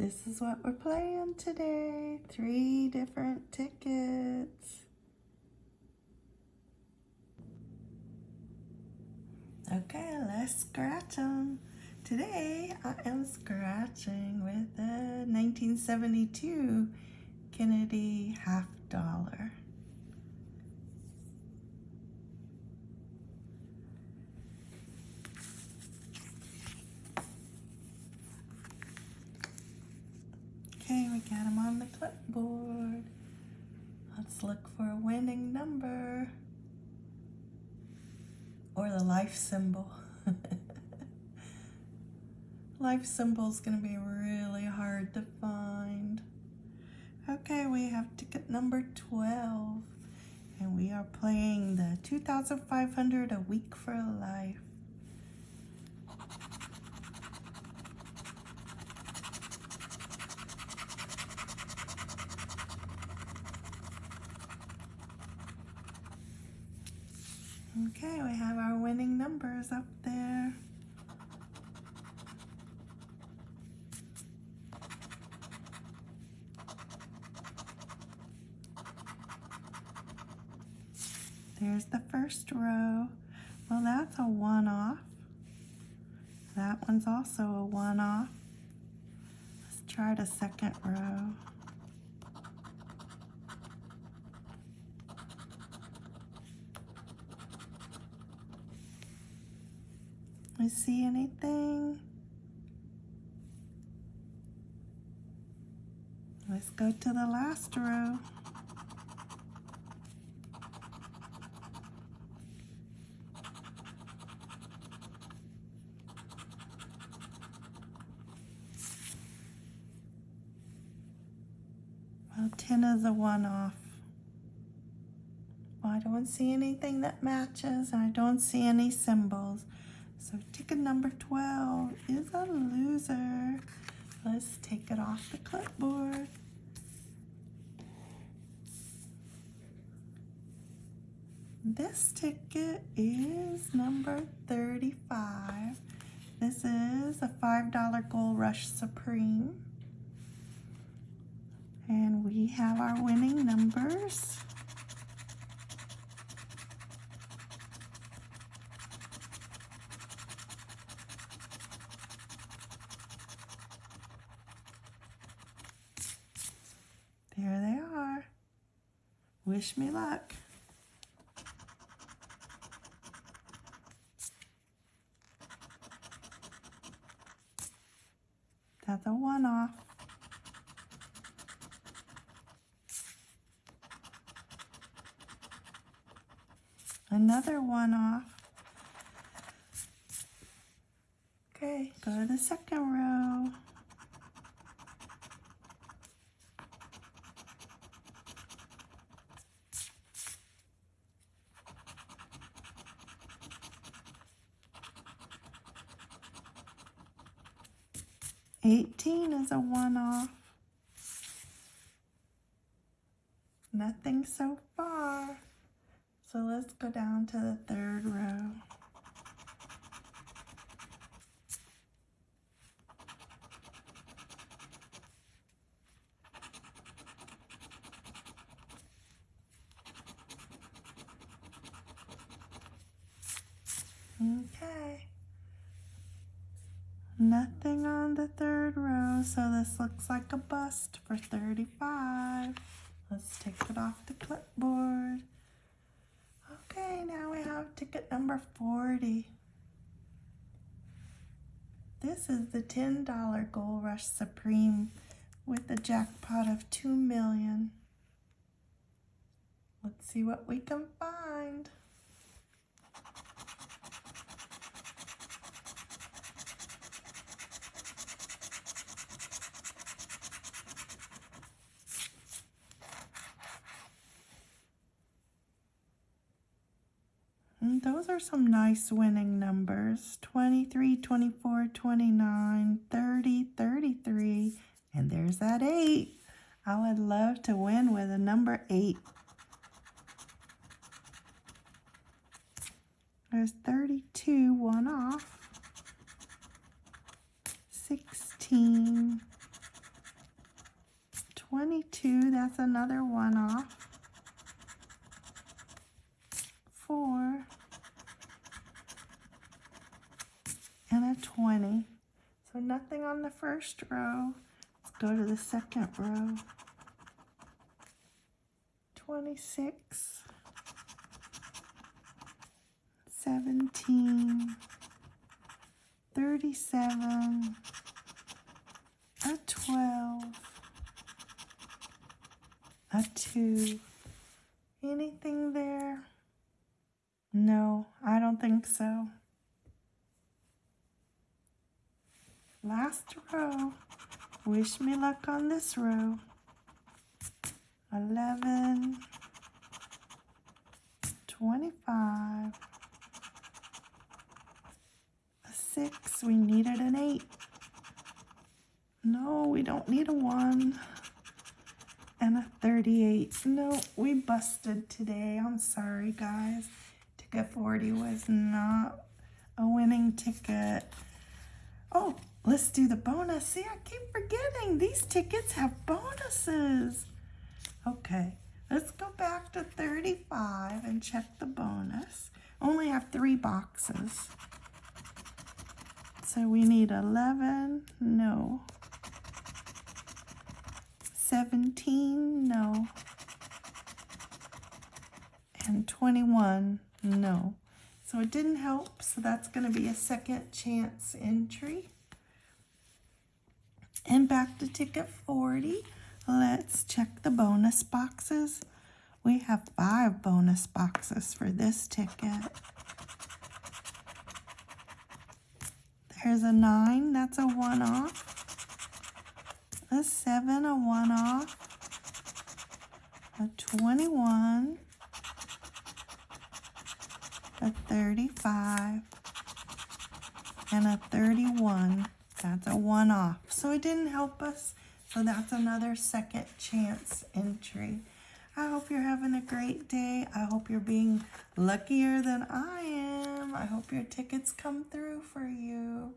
This is what we're playing today. Three different tickets. Okay, let's scratch them. Today I am scratching with a 1972 Kennedy half dollar. Okay, we got them on the clipboard. Let's look for a winning number or the life symbol. life symbol is going to be really hard to find. Okay, we have ticket number 12 and we are playing the 2500 a week for life. Okay, we have our winning numbers up there. There's the first row. Well, that's a one-off. That one's also a one-off. Let's try the second row. I see anything? Let's go to the last row. Well, 10 is a one-off. Well, I don't see anything that matches, I don't see any symbols. So ticket number 12 is a loser. Let's take it off the clipboard. This ticket is number 35. This is a $5 Gold Rush Supreme. And we have our winning numbers. There they are. Wish me luck. That's a one-off. Another one-off. Okay, go to the second row. Eighteen is a one-off. Nothing so far. So let's go down to the third row. Okay. Nothing on the third row, so this looks like a bust for 35. Let's take it off the clipboard. Okay, now we have ticket number 40. This is the $10 Gold Rush Supreme with a jackpot of 2 million. Let's see what we can find. Those are some nice winning numbers. 23, 24, 29, 30, 33, and there's that 8. I would love to win with a number 8. There's 32, one off. 16, two, that's another one off. Four. And a 20. So on the first row. Let's go to the second row. 26. 17. 37. A 12. A 2. Anything there? No, I don't think so. Last row. Wish me luck on this row. 11. 25. A 6. We needed an 8. No, we don't need a 1. And a 38. No, we busted today. I'm sorry, guys. Ticket 40 was not a winning ticket. Oh, let's do the bonus. See, I keep forgetting. These tickets have bonuses. Okay, let's go back to 35 and check the bonus. Only have three boxes. So we need 11, no. 17, no. And 21, no. So it didn't help, so that's going to be a second chance entry. And back to ticket 40. Let's check the bonus boxes. We have five bonus boxes for this ticket. There's a 9, that's a one-off. A 7, a one-off. A 21 a 35, and a 31. That's a one off. So it didn't help us. So that's another second chance entry. I hope you're having a great day. I hope you're being luckier than I am. I hope your tickets come through for you.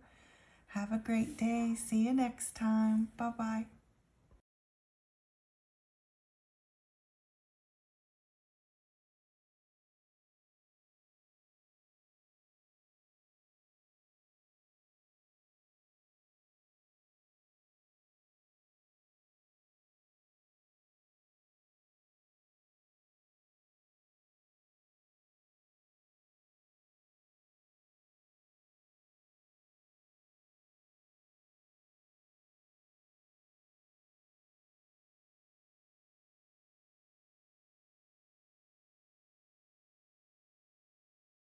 Have a great day. See you next time. Bye-bye.